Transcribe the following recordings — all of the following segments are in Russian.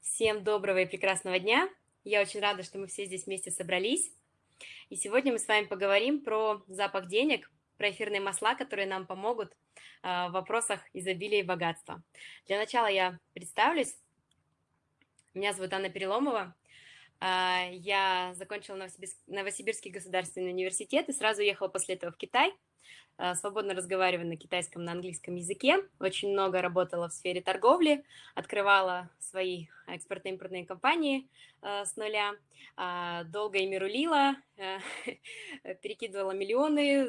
Всем доброго и прекрасного дня. Я очень рада, что мы все здесь вместе собрались. И сегодня мы с вами поговорим про запах денег, про эфирные масла, которые нам помогут а, в вопросах изобилия и богатства. Для начала я представлюсь. Меня зовут Анна Переломова. А, я закончила Новосибирский государственный университет и сразу уехала после этого в Китай – свободно разговариваю на китайском, на английском языке, очень много работала в сфере торговли, открывала свои экспортно-импортные компании э, с нуля, э, долго ими рулила, э, перекидывала миллионы,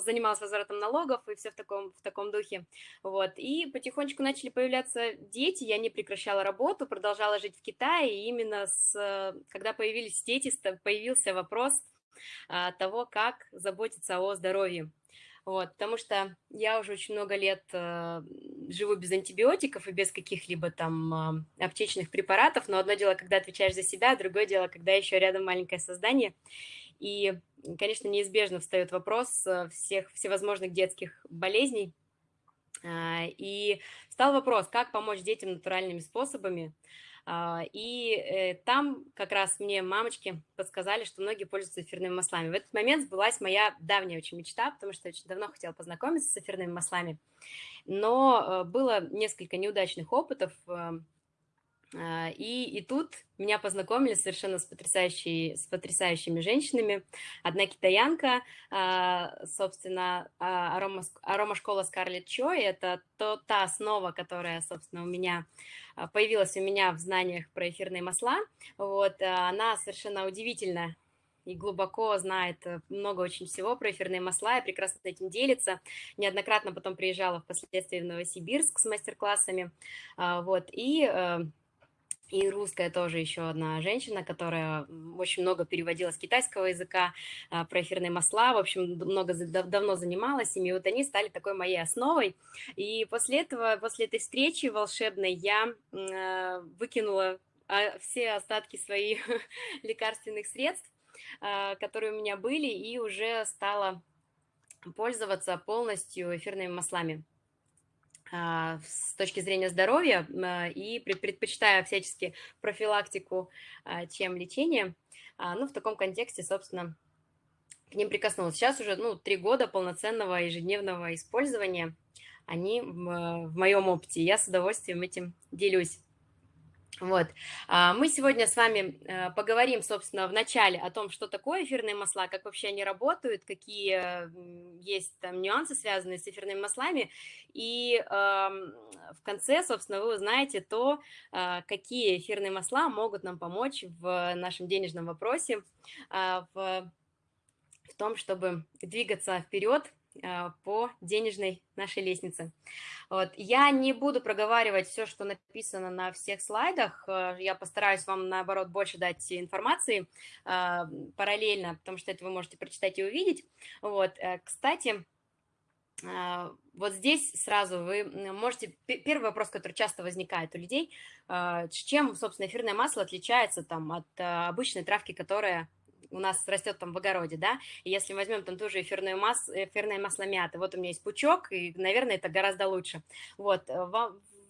занималась возвратом налогов и все в таком, в таком духе. Вот. И потихонечку начали появляться дети, я не прекращала работу, продолжала жить в Китае, и именно с, когда появились дети, появился вопрос а, того, как заботиться о здоровье. Вот, потому что я уже очень много лет э, живу без антибиотиков и без каких-либо там э, аптечных препаратов, но одно дело, когда отвечаешь за себя, другое дело, когда еще рядом маленькое создание. И, конечно, неизбежно встает вопрос э, всех всевозможных детских болезней. Э, и стал вопрос, как помочь детям натуральными способами, а, и э, там как раз мне мамочки подсказали, что многие пользуются эфирными маслами. В этот момент сбылась моя давняя очень мечта, потому что я очень давно хотела познакомиться с эфирными маслами. Но э, было несколько неудачных опытов, а, и, и тут меня познакомили совершенно с, потрясающей, с потрясающими женщинами. Одна китаянка, а, собственно, а, арома, арома школа Scarlett Choi, это то, та основа, которая, собственно, у меня появилась у меня в знаниях про эфирные масла. Вот, она совершенно удивительная и глубоко знает э, много очень всего про эфирные масла и прекрасно этим делится. Неоднократно потом приезжала впоследствии в Новосибирск с мастер-классами. Вот, и э, и русская тоже еще одна женщина, которая очень много переводила с китайского языка а, про эфирные масла, в общем, много давно занималась ими, вот они стали такой моей основой. И после этого, после этой встречи волшебной я а, выкинула а, все остатки своих лекарственных средств, которые у меня были, и уже стала пользоваться полностью эфирными маслами. А, с точки зрения здоровья а, и предпочитаю всячески профилактику, а, чем лечение. Ну, в таком контексте, собственно, к ним прикоснулась. Сейчас уже, ну, три года полноценного ежедневного использования, они в моем опыте. Я с удовольствием этим делюсь. Вот. А, мы сегодня с вами э, поговорим, собственно, в начале о том, что такое эфирные масла, как вообще они работают, какие есть там нюансы, связанные с эфирными маслами. И в конце, собственно, вы узнаете то, а, какие эфирные масла могут нам помочь в нашем денежном вопросе, в, в том, чтобы двигаться вперед по денежной нашей лестнице. Вот. Я не буду проговаривать все, что написано на всех слайдах, э, я постараюсь вам, наоборот, больше дать информации а, параллельно, потому что это вы можете прочитать и увидеть. Вот. Э, кстати, а, вот здесь сразу вы можете... Первый вопрос, который часто возникает у людей, чем, собственно, эфирное масло отличается там, от обычной травки, которая у нас растет там в огороде, да, и если возьмем там тоже эфирную массу, эфирное масло мяты, вот у меня есть пучок, и, наверное, это гораздо лучше. Вот, э,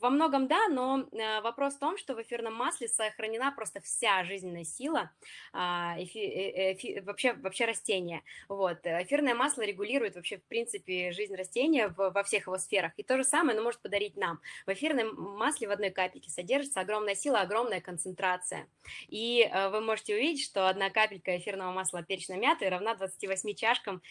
во многом да, но э, вопрос в том, что в эфирном масле сохранена просто вся жизненная сила а, эфи, э, эфи, вообще, вообще растения. Вот. Эфирное масло регулирует вообще, в принципе, жизнь растения во всех его сферах. И то же самое оно может подарить нам. В эфирном масле в одной капельке содержится огромная сила, огромная концентрация. И э, вы можете увидеть, что одна капелька эфирного масла перечной мяты равна 28 чашкам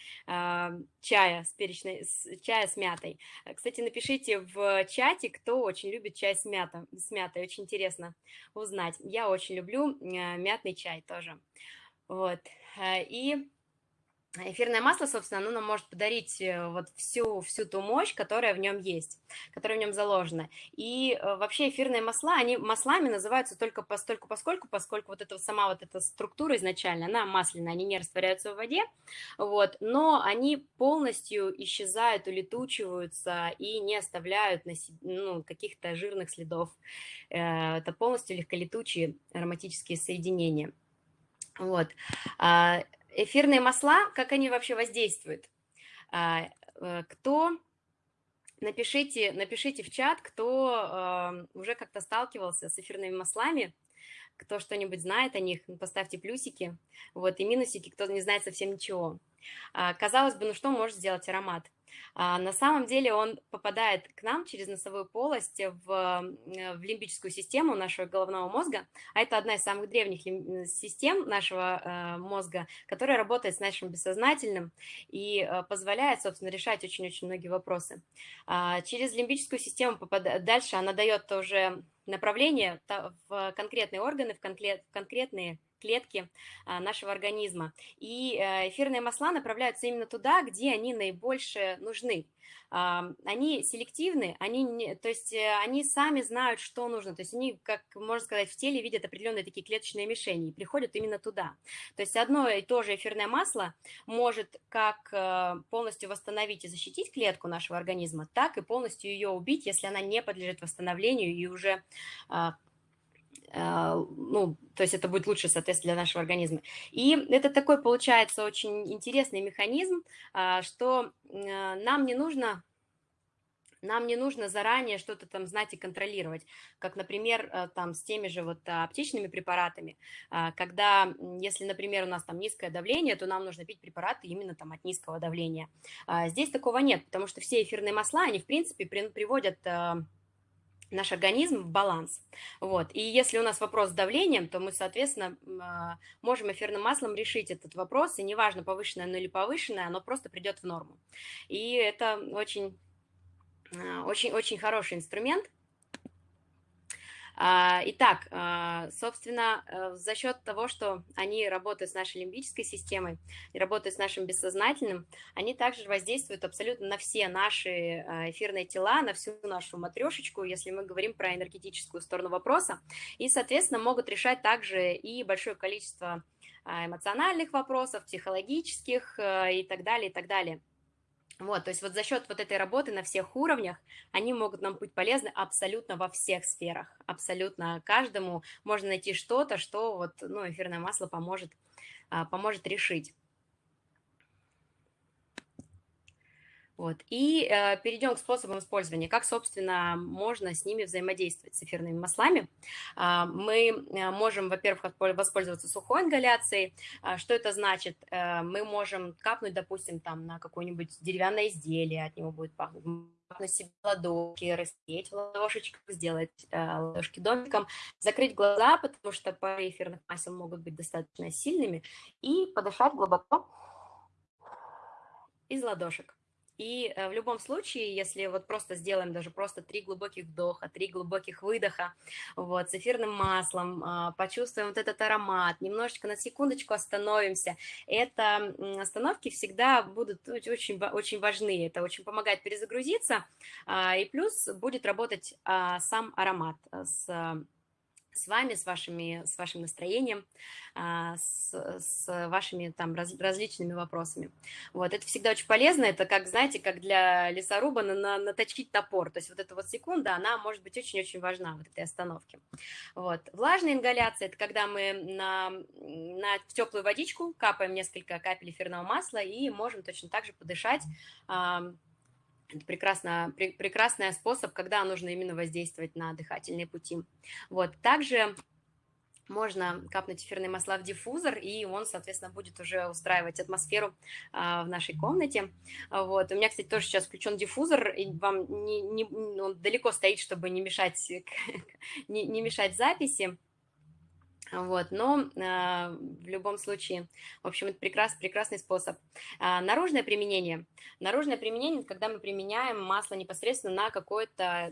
чая с, перечной, с, чая с мятой. Кстати, напишите в чате, кто очень любит чай с, мята, с мятой, очень интересно узнать. Я очень люблю э, мятный чай тоже. Вот, э, и эфирное масло, собственно, оно нам может подарить э, вот всю, всю ту мощь, которая в нем есть, которая в нем заложена. И э, вообще эфирные масла, они маслами называются только постольку, поскольку, поскольку вот эта сама вот эта структура изначально, она масляная, они не растворяются в воде, вот, но они полностью исчезают, улетучиваются и не оставляют ну, каких-то жирных следов. Э, это полностью легколетучие ароматические соединения. Вот. Эфирные масла, как они вообще воздействуют? А, э, кто напишите, напишите в чат, кто э, уже как-то сталкивался с эфирными маслами, кто что-нибудь знает о них, поставьте плюсики, вот, и минусики, кто не знает совсем ничего. А, казалось бы, ну что может сделать аромат? А, на самом деле он попадает к нам через носовую полость в, э, в лимбическую систему нашего головного мозга, а это одна из самых древних систем нашего э, мозга, которая работает с нашим бессознательным и э, позволяет, собственно, решать очень-очень многие вопросы. А, через лимбическую систему попадает, дальше она дает уже направление в конкретные органы, в конкретные клетки а, нашего организма. И э, эфирные масла направляются именно туда, где они наибольше нужны. Они селективны, они, то есть э, они сами знают, что нужно, то есть они, как можно сказать, в теле видят определенные такие клеточные мишени и приходят именно туда. То есть одно и то же эфирное масло может как э, полностью восстановить и защитить клетку нашего организма, так и полностью ее убить, если она не подлежит восстановлению и уже а, а, ну, то есть это будет лучше, соответственно, для нашего организма. И это такой, получается, очень интересный механизм, а, что а, нам не нужно нам не нужно заранее что-то там знать и контролировать, как, например, там с теми же вот аптечными препаратами, когда, если, например, у нас там низкое давление, то нам нужно пить препараты именно там от низкого давления. Здесь такого нет, потому что все эфирные масла, они, в принципе, приводят наш организм в баланс. Вот. И если у нас вопрос с давлением, то мы, соответственно, а, можем эфирным маслом решить этот вопрос, и неважно, повышенное оно или повышенное, оно просто придет в норму. И это очень, а, хороший инструмент, итак, а, собственно, э, за счет того, что они работают с нашей лимбической системой и работают с нашим бессознательным, они также воздействуют абсолютно на все наши а, эфирные тела, на всю нашу матрешечку, если мы говорим про энергетическую сторону вопроса, и, соответственно, могут решать также и большое количество эмоциональных вопросов, психологических э, и так далее, и так далее. Вот, то есть вот за счет вот этой работы на всех уровнях они могут нам быть полезны абсолютно во всех сферах, абсолютно каждому можно найти что-то, что вот, ну, эфирное масло поможет, а, поможет решить. Вот. И э, перейдем к способам использования. Как, собственно, можно с ними взаимодействовать, с эфирными маслами. Э, мы можем, во-первых, воспользоваться сухой ингаляцией. Э, что это значит? Э, мы можем капнуть, допустим, там на какое-нибудь деревянное изделие, от него будет пахнуть на себе ладошки, растереть ладошечку, сделать э, ладошки домиком, закрыть глаза, потому что пары эфирных масел могут быть достаточно сильными, и подышать глубоко из ладошек. И э, в любом случае, если вот просто сделаем даже просто три глубоких вдоха, три глубоких выдоха, вот, с эфирным маслом, а, почувствуем вот этот аромат, немножечко на секундочку остановимся, это остановки всегда будут очень, очень важны, это очень помогает перезагрузиться, а, и плюс будет работать а, сам аромат с с вами, с, вашими, с вашим настроением, а, с, с вашими там раз, различными вопросами. Вот, это всегда очень полезно, это как, знаете, как для лесоруба на, на, наточить топор, то есть вот эта вот секунда, она может быть очень-очень важна, вот этой остановке. Вот. Влажная ингаляция, это когда мы на, на теплую водичку капаем несколько капель эфирного масла и можем точно так же подышать, это прекрасно, пр прекрасный способ, когда нужно именно воздействовать на дыхательные пути. Вот. Также можно капнуть эфирные масла в диффузор, и он, соответственно, будет уже устраивать атмосферу а, в нашей комнате. Вот. У меня, кстати, тоже сейчас включен диффузор, и вам не, не, он далеко стоит, чтобы не мешать, не, не мешать записи. Вот, но э, в любом случае, в общем, это прекрас, прекрасный способ. А, наружное применение. Наружное применение, когда мы применяем масло непосредственно на,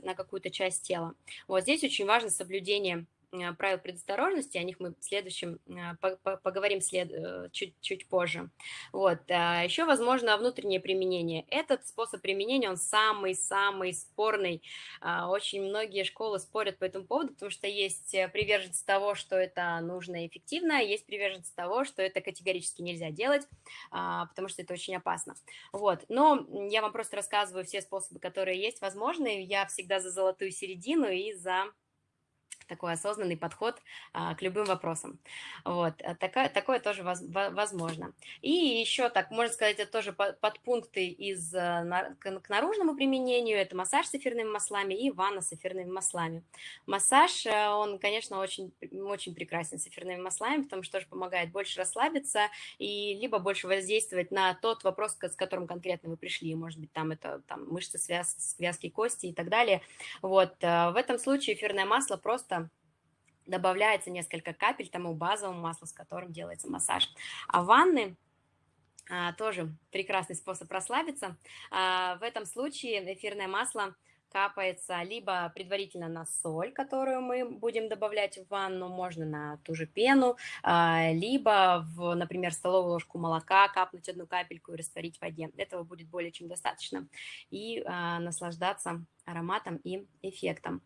на какую-то часть тела. Вот здесь очень важно соблюдение Э, правил предосторожности, о них мы в следующем э, поговорим след... Э, чуть, чуть позже. Вот. А Еще, возможно, внутреннее применение. Этот способ применения, он самый-самый спорный. А, очень многие школы спорят по этому поводу, потому что есть приверженцы того, что это нужно и эффективно, есть приверженцы того, что это категорически нельзя делать, а, потому что это очень опасно. Вот. Но я вам просто рассказываю все способы, которые есть возможны. Я всегда за золотую середину и за такой осознанный подход а, к любым вопросам. Вот, э, такое, такое тоже воз, возможно. И еще так, можно сказать, это тоже подпункты из, э, на, к, к наружному применению, это массаж с эфирными маслами и ванна с эфирными маслами. Массаж, э, он, конечно, очень, очень прекрасен с эфирными маслами, потому что тоже помогает больше расслабиться и либо больше воздействовать на тот вопрос, с которым конкретно вы пришли, может быть, там это там, мышцы, связ, связки, кости и так далее. Вот, в этом случае эфирное масло просто добавляется несколько капель тому базовому маслу, с которым делается массаж. А ванны а, тоже прекрасный способ расслабиться. А, в этом случае эфирное масло капается либо предварительно на соль, которую мы будем добавлять в ванну, можно на ту же пену, а, либо, в, например, столовую ложку молока капнуть одну капельку и растворить в воде. Этого будет более чем достаточно. И а, наслаждаться ароматом и эффектом.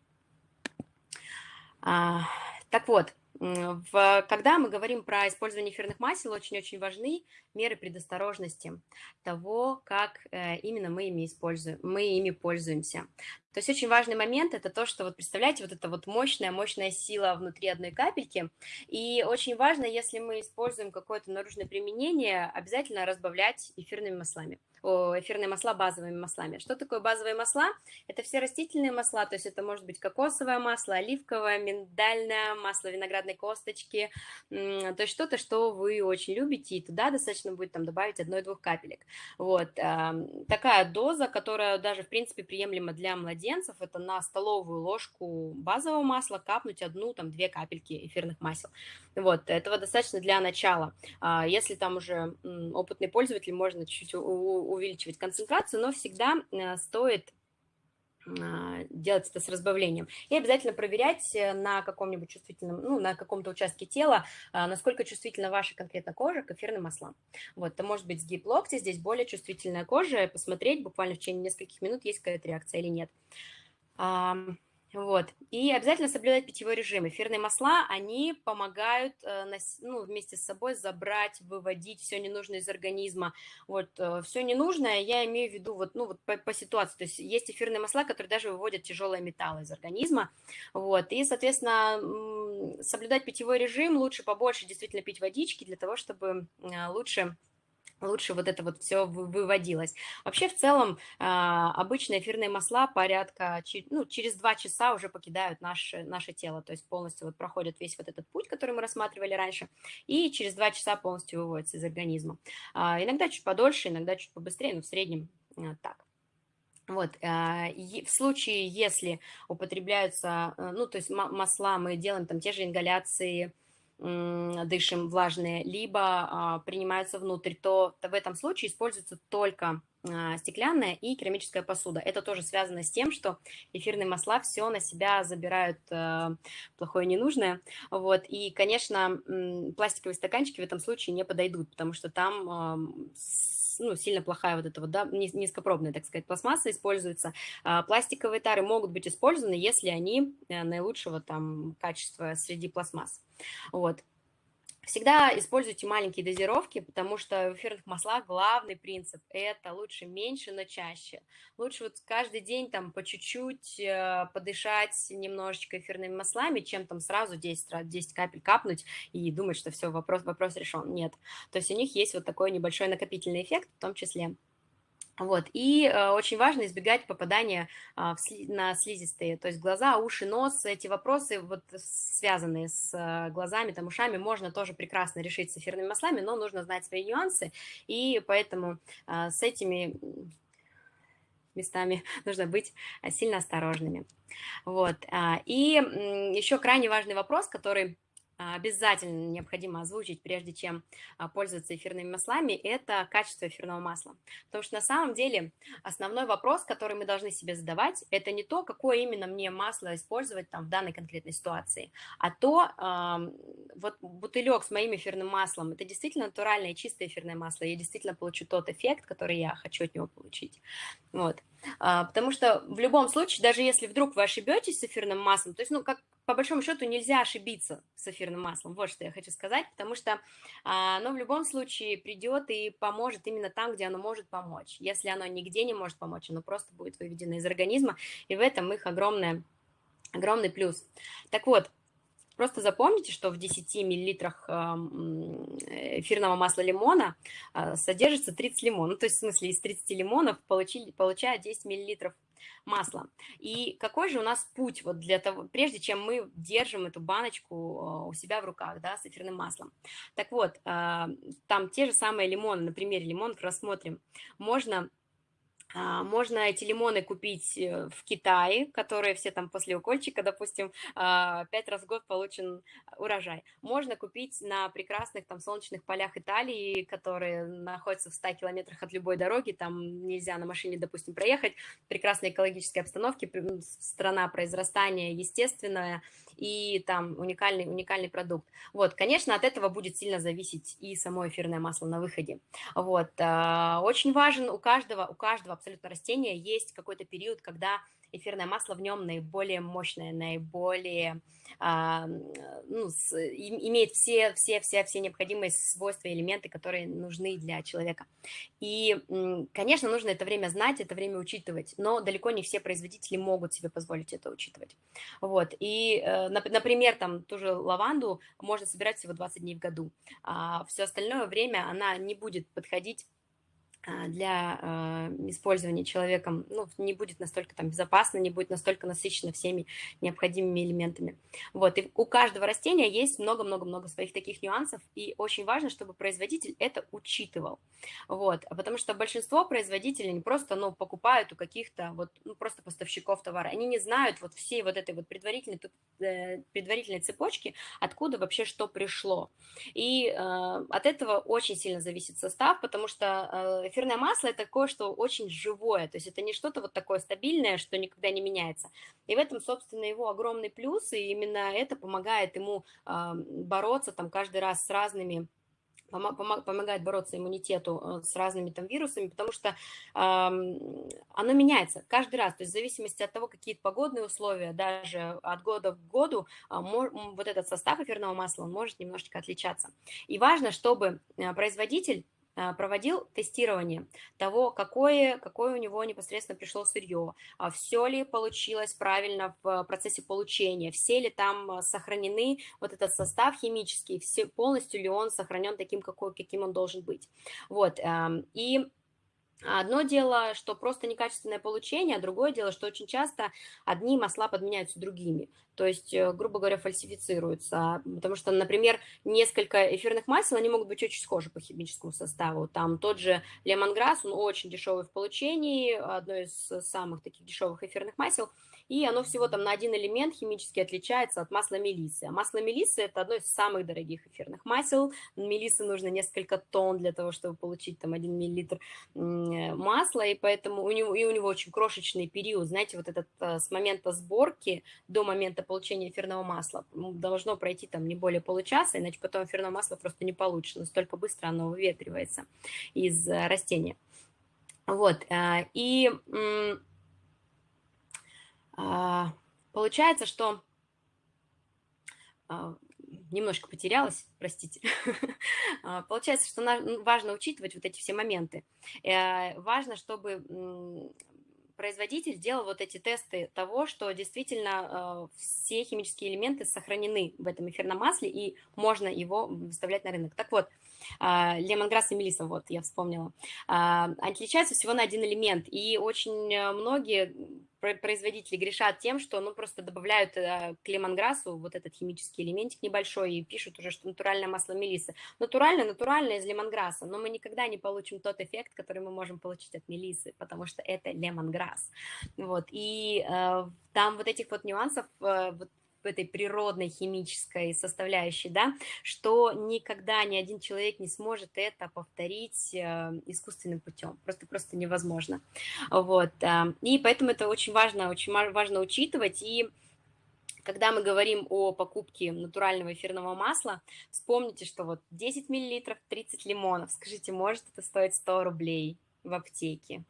А, так вот, в, когда мы говорим про использование эфирных масел, очень-очень важны меры предосторожности того, как э, именно мы ими используем, мы ими пользуемся. То есть очень важный момент – это то, что вот представляете, вот эта вот мощная, мощная сила внутри одной капельки. И очень важно, если мы используем какое-то наружное применение, обязательно разбавлять эфирными маслами эфирные масла базовыми маслами. Что такое базовые масла? Это все растительные масла, то есть это может быть кокосовое масло, оливковое, миндальное, масло виноградной косточки, то есть что-то, что вы очень любите, и туда достаточно будет там добавить одной-двух капелек. Вот, такая доза, которая даже, в принципе, приемлема для младенцев, это на столовую ложку базового масла капнуть одну, там, две капельки эфирных масел. Вот, этого достаточно для начала. А если там уже опытный пользователь, можно чуть-чуть увеличивать концентрацию, но всегда э, стоит делать это с разбавлением. И обязательно проверять э, на каком-нибудь чувствительном, ну, на каком-то участке тела, а, насколько чувствительна ваша конкретно кожа к эфирным маслам. Вот, это может быть сгиб локтя, здесь более чувствительная кожа, посмотреть буквально в течение нескольких минут, есть какая-то реакция или нет. Вот. И обязательно соблюдать питьевой режим. Эфирные масла, они помогают э, ну, вместе с собой забрать, выводить все ненужное из организма. Вот, э, все ненужное я имею в виду вот, ну, вот по, по ситуации. То есть есть эфирные масла, которые даже выводят тяжелые металлы из организма. Вот. И, соответственно, соблюдать питьевой режим, лучше побольше действительно пить водички для того, чтобы э, лучше лучше вот это вот все выводилось. Вообще, в целом, а, обычные эфирные масла порядка, ну, через два часа уже покидают наше, наше тело, то есть полностью вот проходят весь вот этот путь, который мы рассматривали раньше, и через два часа полностью выводятся из организма. А, иногда чуть подольше, иногда чуть побыстрее, но в среднем а, так. Вот, в случае, если употребляются, ну, то есть масла, мы делаем там те же ингаляции, дышим влажные, либо а, принимаются внутрь, то в этом случае используется только а, стеклянная и керамическая посуда. Это тоже связано с тем, что эфирные масла все на себя забирают э, плохое ненужное. Вот. И, конечно, пластиковые стаканчики в этом случае не подойдут, потому что там ну, сильно плохая вот эта вот, да, низкопробная, так сказать, пластмасса используется. А пластиковые тары могут быть использованы, если они э, наилучшего там качества среди пластмасс. Вот. Всегда используйте маленькие дозировки, потому что в эфирных маслах главный принцип – это лучше меньше, но чаще. Лучше вот каждый день там по чуть-чуть э, подышать немножечко эфирными маслами, чем там сразу 10, 10 капель капнуть и думать, что все, вопрос, вопрос решен. Нет. То есть у них есть вот такой небольшой накопительный эффект в том числе. Вот. И э, очень важно избегать попадания э, сли, на слизистые, то есть глаза, уши, нос. Эти вопросы, вот, связанные с э, глазами, там, ушами, можно тоже прекрасно решить с эфирными маслами, но нужно знать свои нюансы, и поэтому э, с этими местами нужно быть э, сильно осторожными. Вот. А, и еще крайне важный вопрос, который а, обязательно необходимо озвучить, прежде чем а, пользоваться эфирными маслами, это качество эфирного масла. Потому что на самом деле основной вопрос, который мы должны себе задавать, это не то, какое именно мне масло использовать там в данной конкретной ситуации, а то, вот бутылек с моим эфирным маслом, это действительно натуральное чистое эфирное масло, я действительно получу тот эффект, который я хочу от него получить. Вот. А, потому что в любом случае, даже если вдруг вы ошибетесь с эфирным маслом, то есть, ну, как по большому счету нельзя ошибиться с эфирным маслом, вот что я хочу сказать, потому что а, оно в любом случае придет и поможет именно там, где оно может помочь. Если оно нигде не может помочь, оно просто будет выведено из организма, и в этом их огромная огромный плюс. Так вот, Просто запомните, что в 10 миллилитрах эфирного масла лимона а, содержится 30 лимонов. Ну, то есть, в смысле, из 30 лимонов получили, получают 10 миллилитров масла. И какой же у нас путь вот для того, прежде чем мы держим эту баночку а, у себя в руках, да, с эфирным маслом. Так вот, а, там те же самые лимоны, на примере лимонов рассмотрим. Можно можно эти лимоны купить э, в Китае, которые все там после укольчика, допустим, а, пять раз в год получен урожай. Можно купить на прекрасных там солнечных полях Италии, которые находятся в 100 километрах от любой дороги, там нельзя на машине, допустим, проехать, прекрасной экологической обстановке, страна произрастания естественная, и там уникальный, уникальный продукт. Вот, конечно, от этого будет сильно зависеть и само эфирное масло на выходе. Вот, а, очень важен у каждого, у каждого абсолютно растения есть какой-то период, когда эфирное масло в нем наиболее мощное, наиболее, ну, с, имеет все, все, все, все необходимые свойства и элементы, которые нужны для человека. И, конечно, нужно это время знать, это время учитывать, но далеко не все производители могут себе позволить это учитывать. Вот, и, э, например, там ту же лаванду можно собирать всего 20 дней в году, а все остальное время она не будет подходить а, для э, использования человеком ну, не будет настолько там безопасно, не будет настолько насыщено всеми необходимыми элементами. Вот, и у каждого растения есть много-много-много своих таких нюансов, и очень важно, чтобы производитель это учитывал. Вот, потому что большинство производителей не просто, ну, покупают у каких-то вот, ну, просто поставщиков товара, они не знают вот всей вот этой вот предварительной, э, предварительной цепочки, откуда вообще что пришло. И э, от этого очень сильно зависит состав, потому что э, эфирное масло это такое, что очень живое, то есть это не что-то вот такое стабильное, что никогда не меняется. И в этом, собственно, его огромный плюс, и именно это помогает ему бороться там каждый раз с разными помогает бороться иммунитету э, с разными там вирусами, потому что э, оно меняется каждый раз, то есть в зависимости от того, какие погодные условия, даже от года к году, э, вот этот состав эфирного масла, он может немножечко отличаться. И важно, чтобы э, производитель проводил тестирование того, какое, какое у него непосредственно пришло сырье, а все ли получилось правильно в процессе получения, все ли там а, сохранены вот этот состав химический, все, полностью ли он сохранен таким, какой, каким он должен быть. Вот, и Одно дело, что просто некачественное получение, а другое дело, что очень часто одни масла подменяются другими. То есть, э, грубо говоря, фальсифицируются. Потому что, например, несколько эфирных масел, они могут быть очень схожи по химическому составу. Там тот же лемонграсс, он очень дешевый в получении, одно из самых таких дешевых эфирных масел – и оно всего там на один элемент химически отличается от масла мелиссы. А масло мелиссы – это одно из самых дорогих эфирных масел. Мелиссы нужно несколько тонн для того, чтобы получить там 1 миллилитр масла, и поэтому у него, и у него очень крошечный период. Знаете, вот этот э, с момента сборки до момента получения эфирного масла должно пройти там не более получаса, иначе потом эфирное масло просто не получится, настолько быстро оно выветривается из э, растения. Вот, э, и получается, что а, немножко потерялась, простите. А, получается, что важно учитывать вот эти все моменты. Э, важно, чтобы производитель делал вот эти тесты того, что действительно все химические элементы сохранены в этом эфирном масле, и можно его выставлять на рынок. Так вот, лемонграсс и мелиса, вот, я вспомнила, отличаются всего на один элемент, и очень э, многие производители грешат тем, что ну, просто добавляют э, к лемонграссу вот этот химический элементик небольшой и пишут уже, что натуральное масло мелисы. Натуральное, натуральное из лемонграсса, но мы никогда не получим тот эффект, который мы можем получить от мелисы, потому что это лемонграсс. Вот, и э, там вот этих вот нюансов, э, вот этой природной химической составляющей, да, что никогда ни один человек не сможет это повторить э, искусственным путем, просто просто невозможно, вот, и поэтому это очень важно, очень важно учитывать, и когда мы говорим о покупке натурального эфирного масла, вспомните, что вот 10 миллилитров, 30 лимонов, скажите, может это стоить 100 рублей в аптеке?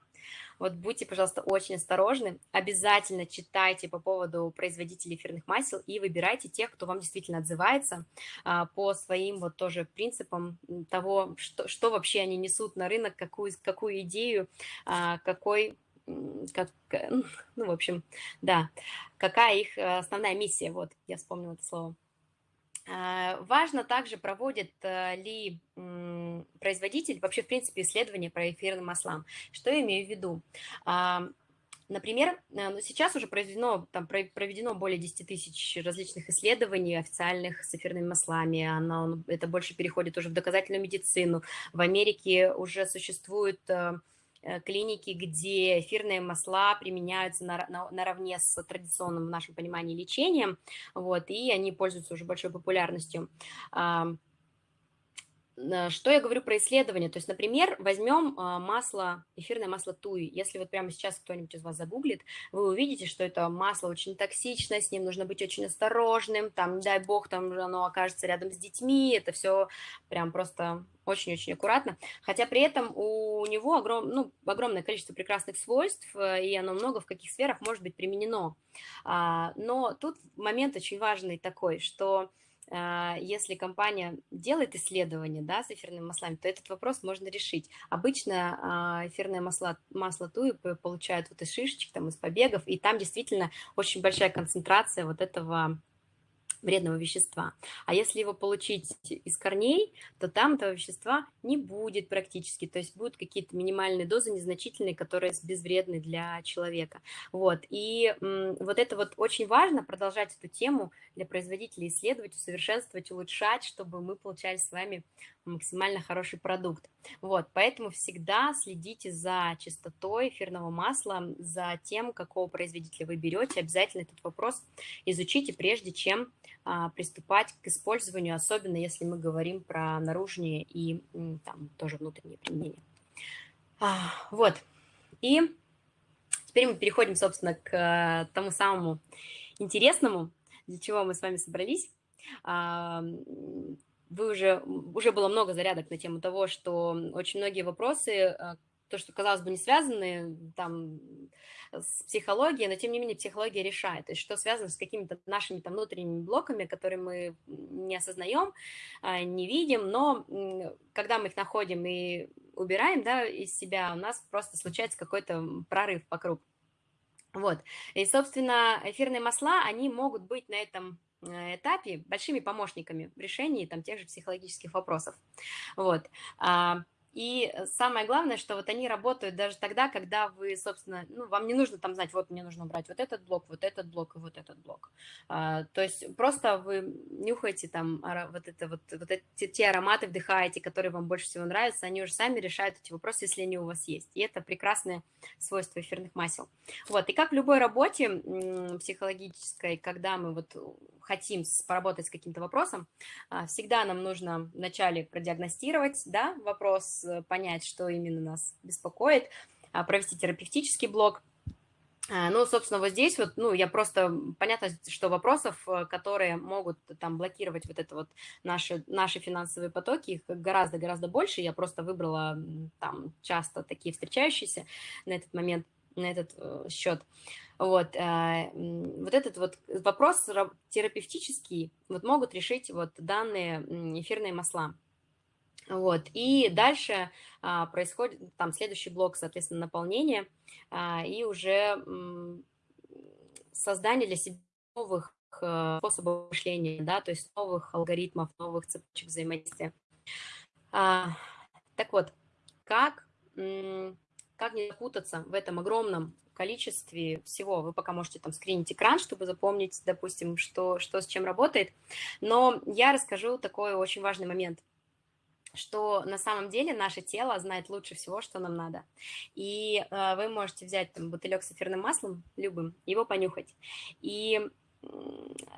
Вот будьте, пожалуйста, очень осторожны. Обязательно читайте по поводу производителей эфирных масел и выбирайте тех, кто вам действительно отзывается а, по своим вот тоже принципам того, что, что вообще они несут на рынок, какую, какую идею, а, какой как, ну, в общем, да, какая их основная миссия, вот, я вспомнила это слово. Важно также, проводит ли производитель вообще, в принципе, исследования про эфирным маслам. Что я имею в виду? Например, э, ну, сейчас уже произведено, там, проведено более 10 тысяч различных исследований официальных с эфирными маслами. Оно, это больше переходит уже в доказательную медицину. В Америке уже существуют э, э, клиники, где эфирные масла применяются на, на, наравне с традиционным в нашем понимании лечением, вот, и они пользуются уже большой популярностью. Что я говорю про исследования? То есть, например, возьмем а, масло, эфирное масло туи. Если вот прямо сейчас кто-нибудь из вас загуглит, вы увидите, что это масло очень токсичное, с ним нужно быть очень осторожным, там, дай бог, там оно окажется рядом с детьми, это все прям просто очень-очень аккуратно, хотя при этом у него огром, ну, огромное количество прекрасных свойств, э, и оно много в каких сферах может быть применено. А, но тут момент очень важный такой, что если компания делает исследование да, с эфирными маслами, то этот вопрос можно решить. Обычно а, эфирное масло, масло туи получают вот из шишечек, там, из побегов, и там действительно очень большая концентрация вот этого вредного вещества. А если его получить из корней, то там этого вещества не будет практически, то есть будут какие-то минимальные дозы, незначительные, которые безвредны для человека. Вот. И вот это вот очень важно, продолжать эту тему для производителей, исследовать, усовершенствовать, улучшать, чтобы мы получали с вами максимально хороший продукт. Вот, поэтому всегда следите за чистотой эфирного масла, за тем, какого производителя вы берете. Обязательно этот вопрос изучите, прежде чем приступать к использованию, особенно если мы говорим про наружные и там тоже внутренние применения. А, вот, и теперь мы переходим, собственно, к тому самому интересному, для чего мы с вами собрались. А, вы уже, уже было много зарядок на тему того, что очень многие вопросы, а, то, что, казалось бы, не связаны там, с психологией, но, тем не менее, психология решает, то есть что связано с какими-то нашими там внутренними блоками, которые мы не осознаем, а, не видим, но когда мы их находим и убираем да, из себя, у нас просто случается какой-то прорыв вокруг. Вот, и, собственно, эфирные масла, они могут быть на этом Э, этапе большими помощниками в решении там, тех же психологических вопросов. Вот. И самое главное, что вот они работают даже тогда, когда вы, собственно, ну, вам не нужно там знать, вот мне нужно убрать вот этот блок, вот этот блок и вот этот блок. А, то есть просто вы нюхаете там вот, это, вот, вот эти, те ароматы, вдыхаете, которые вам больше всего нравятся, они уже сами решают эти вопросы, если они у вас есть. И это прекрасное свойство эфирных масел. Вот, и как в любой работе психологической, когда мы вот хотим поработать с каким-то вопросом, а, всегда нам нужно вначале продиагностировать, да, вопрос, Э, понять, что именно нас беспокоит, а, провести терапевтический блок. А, ну, собственно, вот здесь вот, ну, я просто, понятно, что вопросов, э, которые могут там блокировать вот это вот наши, наши финансовые потоки, их гораздо-гораздо больше, я просто выбрала там часто такие встречающиеся на этот момент, на этот э, счет. Вот, вот этот вот вопрос терапевтический вот могут решить вот данные эфирные масла. Вот. И дальше а, происходит там следующий блок, соответственно, наполнение а, и уже создание для себя новых а, способов мышления, да, то есть новых алгоритмов, новых цепочек взаимодействия. А, так вот, как, как не запутаться в этом огромном количестве всего. Вы пока можете там скринить экран, чтобы запомнить, допустим, что, что с чем работает. Но я расскажу такой очень важный момент – что на самом деле наше тело знает лучше всего, что нам надо. И э, вы можете взять там бутылек с эфирным маслом, любым, его понюхать. И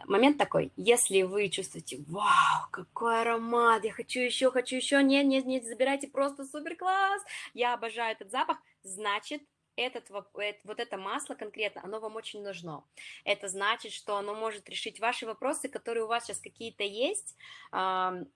момент такой, если вы чувствуете, вау, какой аромат, я хочу еще, хочу еще, нет, нет, нет, забирайте, просто супер класс, я обожаю этот запах, значит, этот, вот это масло конкретно, оно вам очень нужно. Это значит, что оно может решить ваши вопросы, которые у вас сейчас какие-то есть,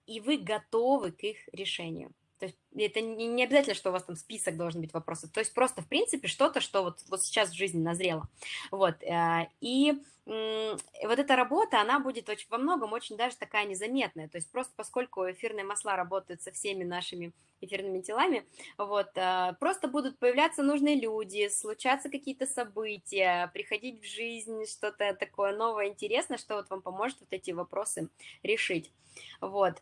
и вы готовы к их решению. То есть это не обязательно, что у вас там список должен быть вопросов. То есть просто, в принципе, что-то, что вот, вот сейчас в жизни назрело. Вот. Э, и вот эта работа, она будет очень, во многом очень даже такая незаметная. То есть просто поскольку эфирные масла работают со всеми нашими эфирными телами, вот, э, просто будут появляться нужные люди, случаться какие-то события, приходить в жизнь что-то такое новое, интересное, что вот вам поможет вот эти вопросы решить. Вот.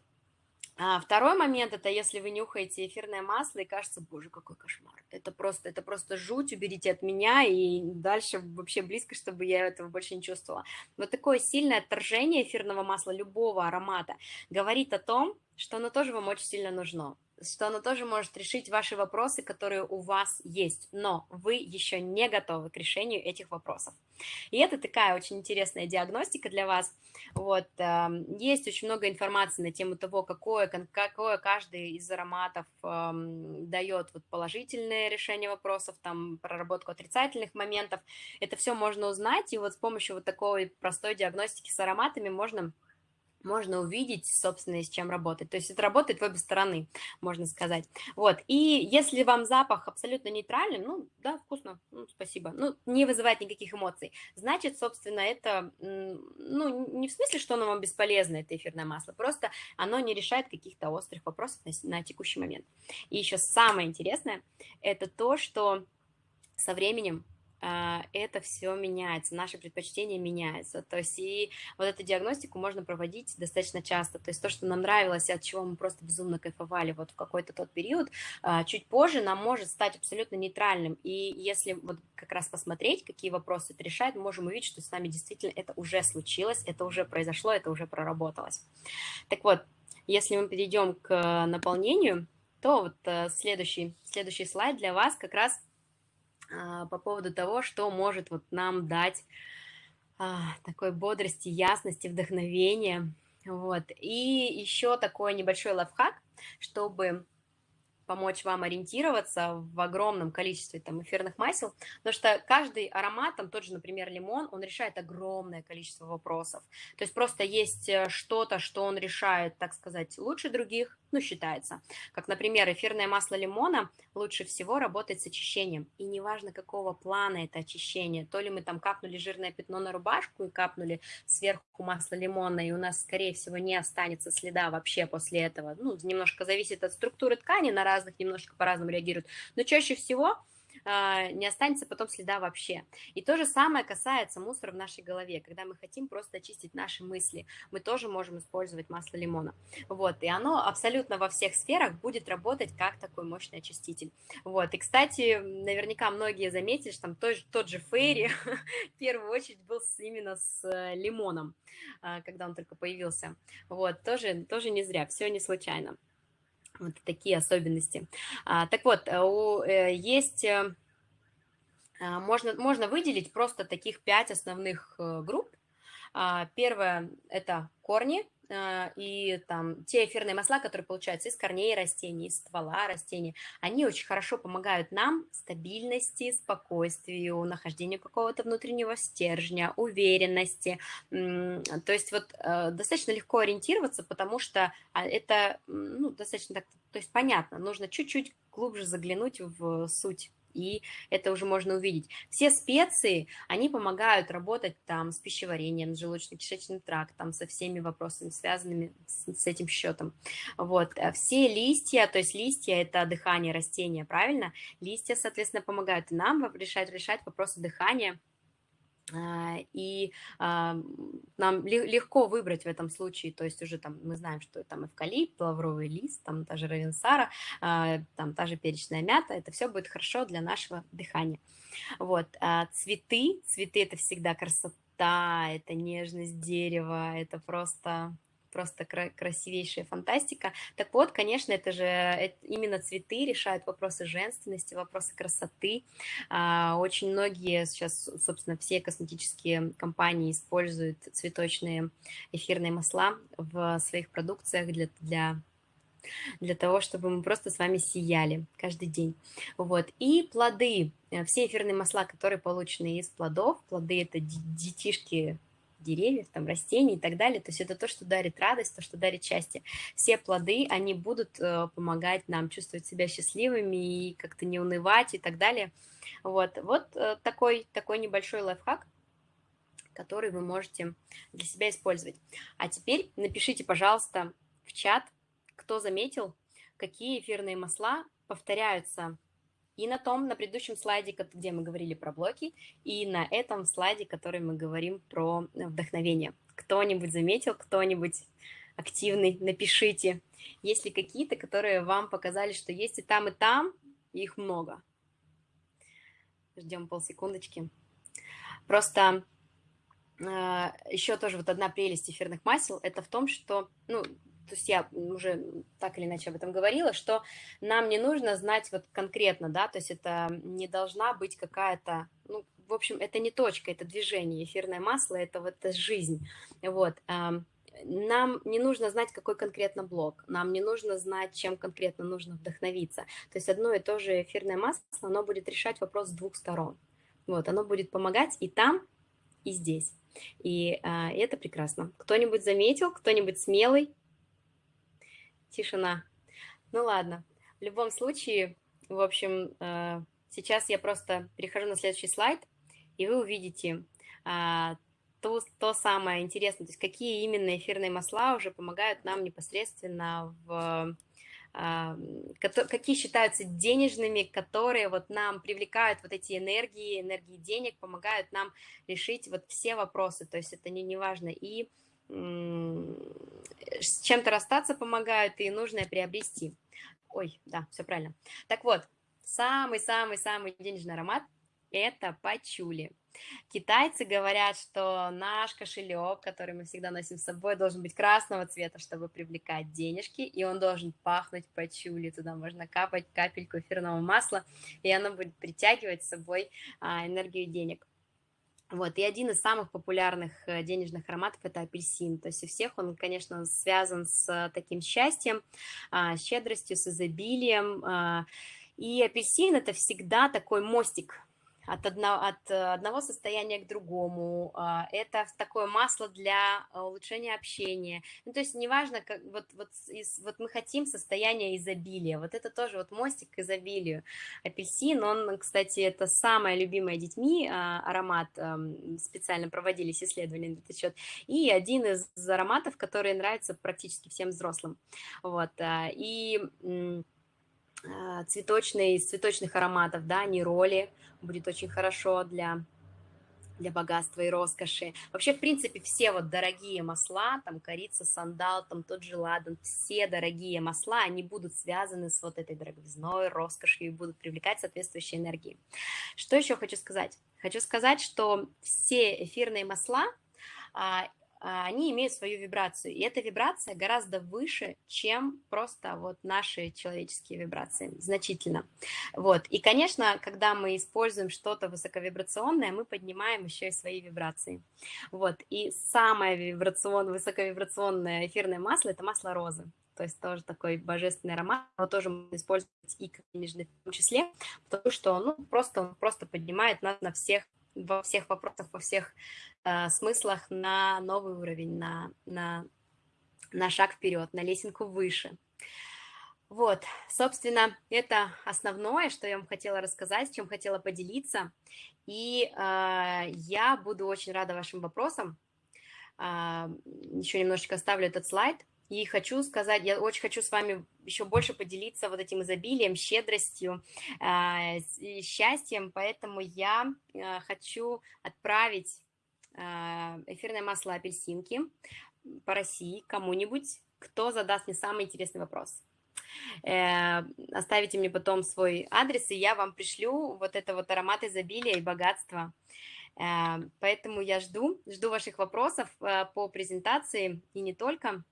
А второй момент, это если вы нюхаете эфирное масло и кажется, боже, какой кошмар. Это просто, это просто жуть, уберите от меня, и дальше вообще близко, чтобы я этого больше не чувствовала. Вот такое сильное отторжение эфирного масла любого аромата говорит о том, что оно тоже вам очень сильно нужно что оно тоже может решить ваши вопросы, которые у вас есть, но вы еще не готовы к решению этих вопросов. И это такая очень интересная диагностика для вас. Вот, эм, есть очень много информации на тему того, какое, какое каждый из ароматов эм, дает вот положительное решение вопросов, там, проработку отрицательных моментов. Это все можно узнать, и вот с помощью вот такой простой диагностики с ароматами можно можно увидеть, собственно, с чем работать. То есть это работает в обе стороны, можно сказать. Вот, и если вам запах абсолютно нейтральный, ну, да, вкусно, ну, спасибо, ну, не вызывает никаких эмоций, значит, собственно, это, ну, не в смысле, что оно вам бесполезно, это эфирное масло, просто оно не решает каких-то острых вопросов на, на текущий момент. И еще самое интересное, это то, что со временем это все меняется, наши предпочтения меняются. То есть и вот эту диагностику можно проводить достаточно часто. То есть то, что нам нравилось, от чего мы просто безумно кайфовали вот в какой-то тот период, а, чуть позже нам может стать абсолютно нейтральным. И если вот как раз посмотреть, какие вопросы это решает, можем увидеть, что с нами действительно это уже случилось, это уже произошло, это уже проработалось. Так вот, если мы перейдем к наполнению, то вот э, следующий, следующий слайд для вас как раз – а, по поводу того, что может вот нам дать а, такой бодрости, ясности, вдохновения. Вот. И еще такой небольшой лайфхак, чтобы помочь вам ориентироваться в огромном количестве там эфирных масел, потому что каждый аромат, там тот же, например, лимон, он решает огромное количество вопросов. То есть просто есть э, что-то, что он решает, так сказать, лучше других, ну, считается. Как, например, эфирное масло лимона лучше всего работает с очищением. И неважно, какого плана это очищение, то ли мы там капнули жирное пятно на рубашку и капнули сверху масло лимона, и у нас, скорее всего, не останется следа вообще после этого. Ну, немножко зависит от структуры ткани, на разных немножко по-разному реагируют. Но чаще всего не останется потом следа вообще. И то же самое касается мусора в нашей голове. Когда мы хотим просто очистить наши мысли, мы тоже можем использовать масло лимона. Вот, и оно абсолютно во всех сферах будет работать как такой мощный очиститель. Вот, и, кстати, наверняка многие заметили, что там тот, тот же Фейри в первую очередь был именно с э, лимоном, а, когда он только появился. Вот, тоже, тоже не зря, все не случайно. Вот такие особенности. А, так вот, э, э, есть, э, а, можно, можно выделить просто таких пять основных групп. А, первое – это корни, и там те эфирные масла, которые получаются из корней растений, из ствола растений, они очень хорошо помогают нам стабильности, спокойствию, нахождению какого-то внутреннего стержня, уверенности. То есть вот э, достаточно легко ориентироваться, потому что а, это ну, достаточно так, то есть понятно, нужно чуть-чуть глубже заглянуть в суть и это уже можно увидеть. Все специи, они помогают работать там с пищеварением, с желудочно-кишечным трактом, со всеми вопросами, связанными с, с этим счетом. Вот. А все листья, то есть листья – это дыхание растения, правильно? Листья, соответственно, помогают нам решать, решать вопросы дыхания, и а, нам легко выбрать в этом случае, то есть уже там мы знаем, что там эвкалипт, лавровый лист, там та же равенсара, а, там та же перечная мята, это все будет хорошо для нашего дыхания. Вот, цветы, цветы это всегда красота, это нежность дерева, это просто просто красивейшая фантастика. Так вот, конечно, это же это, именно цветы решают вопросы женственности, вопросы красоты. А, очень многие сейчас, собственно, все косметические компании используют цветочные эфирные масла в своих продукциях для, для для того, чтобы мы просто с вами сияли каждый день. Вот. И плоды, э, все эфирные масла, которые получены из плодов, плоды – это детишки деревьев, там, растений и так далее. То есть это то, что дарит радость, то, что дарит счастье. Все плоды, они будут э, помогать нам чувствовать себя счастливыми и как-то не унывать и так далее. Вот, вот э, такой, такой небольшой лайфхак, который вы можете для себя использовать. А теперь напишите, пожалуйста, в чат, кто заметил, какие эфирные масла повторяются и на том, на предыдущем слайде, где мы говорили про блоки, и на этом слайде, который мы говорим про вдохновение. Кто-нибудь заметил, кто-нибудь активный, напишите. Есть ли какие-то, которые вам показали, что есть и там, и там, и их много. Ждем полсекундочки. Просто э, еще тоже вот одна прелесть эфирных масел, это в том, что, ну, то есть я уже так или иначе об этом говорила, что нам не нужно знать вот конкретно, да, то есть это не должна быть какая-то, ну, в общем, это не точка, это движение, эфирное масло, это вот это жизнь, вот, нам не нужно знать, какой конкретно блок, нам не нужно знать, чем конкретно нужно вдохновиться. То есть одно и то же эфирное масло, оно будет решать вопрос с двух сторон. Вот, оно будет помогать и там, и здесь. И а, это прекрасно. Кто-нибудь заметил, кто-нибудь смелый, тишина. Ну ладно, в любом случае, в общем, э, сейчас я просто перехожу на следующий слайд, и вы увидите а, то, то самое интересное, то есть какие именно эфирные масла уже помогают нам непосредственно в а, какие считаются денежными, которые вот нам привлекают вот эти энергии, энергии денег, помогают нам решить вот все вопросы, то есть это не, не важно. И с чем-то расстаться помогают и нужное приобрести. Ой, да, все правильно. Так вот, самый-самый-самый денежный аромат – это пачули. Китайцы говорят, что наш кошелек, который мы всегда носим с собой, должен быть красного цвета, чтобы привлекать денежки, и он должен пахнуть пачули. Туда можно капать капельку эфирного масла, и оно будет притягивать с собой а, энергию денег. Вот, и один из самых популярных э, денежных ароматов – это апельсин. То есть у всех он, конечно, связан с таким счастьем, а, щедростью, с изобилием. А, и апельсин – это всегда такой мостик от, одно, от э, одного состояния к другому. А, это такое масло для э, улучшения общения. Ну, то есть неважно, как, вот, вот, из, вот мы хотим состояние изобилия. Вот это тоже вот мостик к изобилию. Апельсин, он, кстати, это самое любимое детьми а, аромат. Специально проводились исследования на этот счет. И один из ароматов, который нравится практически всем взрослым. Вот. А, и цветочные, из цветочных ароматов, да, нероли, будет очень хорошо для, для богатства и роскоши. Вообще, в принципе, все вот дорогие масла, там корица, сандал, там тот же ладан, все дорогие масла, они будут связаны с вот этой дороговизной, роскошью и будут привлекать соответствующие энергии. Что еще хочу сказать? Хочу сказать, что все эфирные масла а, а, они имеют свою вибрацию, и эта вибрация гораздо выше, чем просто вот наши человеческие вибрации, значительно. Вот, и, конечно, когда мы используем что-то высоковибрационное, мы поднимаем еще и свои вибрации. Вот, и самое вибрационное, высоковибрационное эфирное масло – это масло розы. То есть тоже такой божественный аромат, его тоже можно использовать и как в том числе, потому что ну, просто, он просто поднимает нас на всех во всех вопросах, во всех э, смыслах на новый уровень, на, на, на шаг вперед, на лесенку выше. Вот, собственно, это основное, что я вам хотела рассказать, чем хотела поделиться. И э, я буду очень рада вашим вопросам. Э, еще немножечко оставлю этот слайд. И хочу сказать, я очень хочу с вами еще больше поделиться вот этим изобилием, щедростью, э, счастьем, поэтому я э, хочу отправить э, эфирное масло апельсинки по России кому-нибудь, кто задаст мне самый интересный вопрос. Э, оставите мне потом свой адрес, и я вам пришлю вот это вот аромат изобилия и богатства. Э, поэтому я жду, жду ваших вопросов э, по презентации и не только.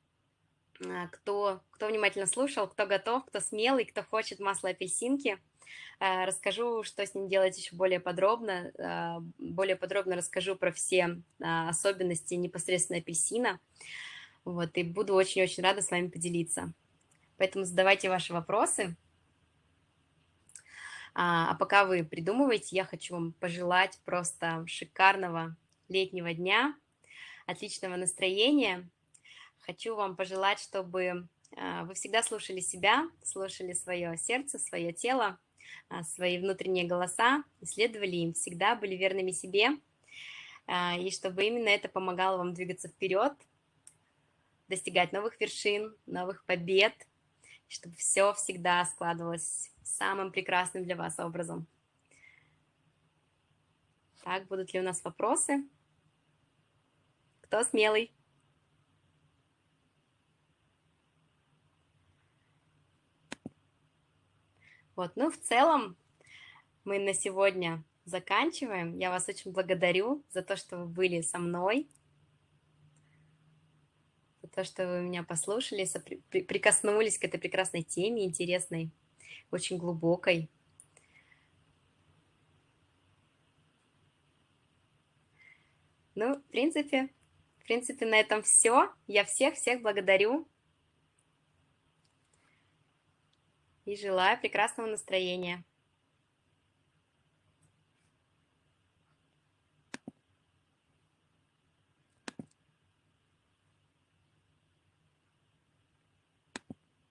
А, кто, кто внимательно слушал, кто готов, кто смелый, кто хочет масло апельсинки. А, расскажу, что с ним делать еще более подробно. А, более подробно расскажу про все особенности непосредственно апельсина. Вот, и буду очень-очень рада с вами поделиться. Поэтому задавайте ваши вопросы. А пока вы придумываете, я хочу вам пожелать просто шикарного летнего дня, отличного настроения. Хочу вам пожелать, чтобы а, вы всегда слушали себя, слушали свое сердце, свое тело, а, свои внутренние голоса, исследовали им, всегда были верными себе, а, и чтобы именно это помогало вам двигаться вперед, достигать новых вершин, новых побед, чтобы все всегда складывалось самым прекрасным для вас образом. Так, будут ли у нас вопросы? Кто смелый? Вот, ну, в целом мы на сегодня заканчиваем. Я вас очень благодарю за то, что вы были со мной, за то, что вы меня послушали, прикоснулись к этой прекрасной теме, интересной, очень глубокой. Ну, в принципе, в принципе, на этом все. Я всех-всех благодарю. И желаю прекрасного настроения.